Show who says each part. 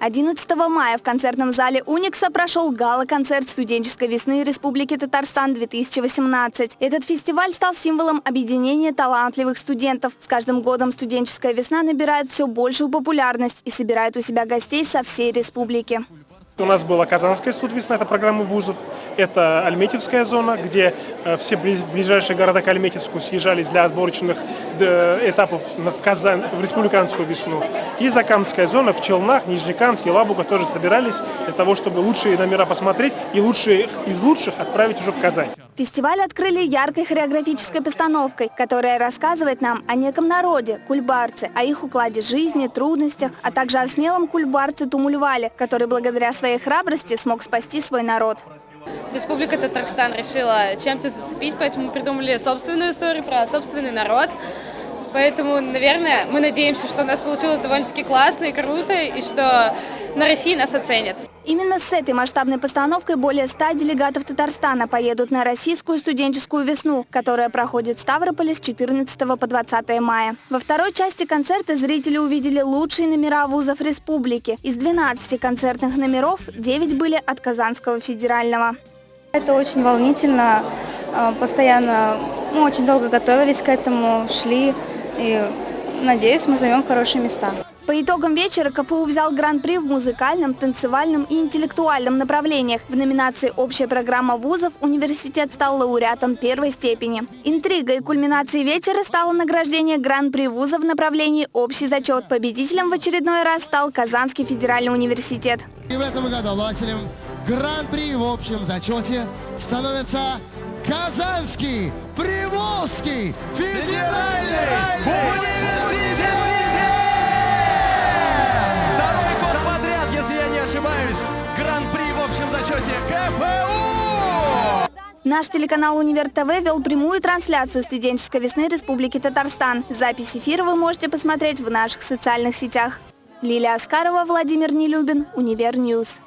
Speaker 1: 11 мая в концертном зале «Уникса» прошел гала-концерт студенческой весны Республики Татарстан-2018. Этот фестиваль стал символом объединения талантливых студентов. С каждым годом студенческая весна набирает все большую популярность и собирает у себя гостей со всей республики.
Speaker 2: У нас была Казанская студвесна, это программа вузов, это Альметьевская зона, где э, все ближайшие города к Альметьевску съезжались для отборочных этапов в, Казань, в республиканскую весну. И Закамская зона в Челнах, Нижнекамск и Лабуга тоже собирались для того, чтобы лучшие номера посмотреть и лучшие из лучших отправить уже в Казань.
Speaker 1: Фестиваль открыли яркой хореографической постановкой, которая рассказывает нам о неком народе, кульбарце, о их укладе жизни, трудностях, а также о смелом кульбарце Тумульвале, который благодаря своей храбрости смог спасти свой народ.
Speaker 3: Республика Татарстан решила чем-то зацепить, поэтому придумали собственную историю про собственный народ. Поэтому, наверное, мы надеемся, что у нас получилось довольно-таки классно и круто, и что на России нас оценят.
Speaker 1: Именно с этой масштабной постановкой более 100 делегатов Татарстана поедут на российскую студенческую весну, которая проходит в Ставрополе с 14 по 20 мая. Во второй части концерта зрители увидели лучшие номера вузов республики. Из 12 концертных номеров 9 были от Казанского федерального.
Speaker 4: Это очень волнительно, а, постоянно, мы очень долго готовились к этому, шли и надеюсь, мы займем хорошие места.
Speaker 1: По итогам вечера КФУ взял гран-при в музыкальном, танцевальном и интеллектуальном направлениях. В номинации «Общая программа вузов» университет стал лауреатом первой степени. Интригой и кульминацией вечера стало награждение гран-при вуза в направлении «Общий зачет». Победителем в очередной раз стал Казанский федеральный университет.
Speaker 5: И в этом году обладателем гран-при в общем зачете становится Казанский Приволжский федеральный университет!
Speaker 6: Зачете КФУ!
Speaker 1: Наш телеканал «Универ ТВ» вел прямую трансляцию студенческой весны Республики Татарстан. Запись эфира вы можете посмотреть в наших социальных сетях. Лилия Аскарова, Владимир Нелюбин, Универ Ньюс.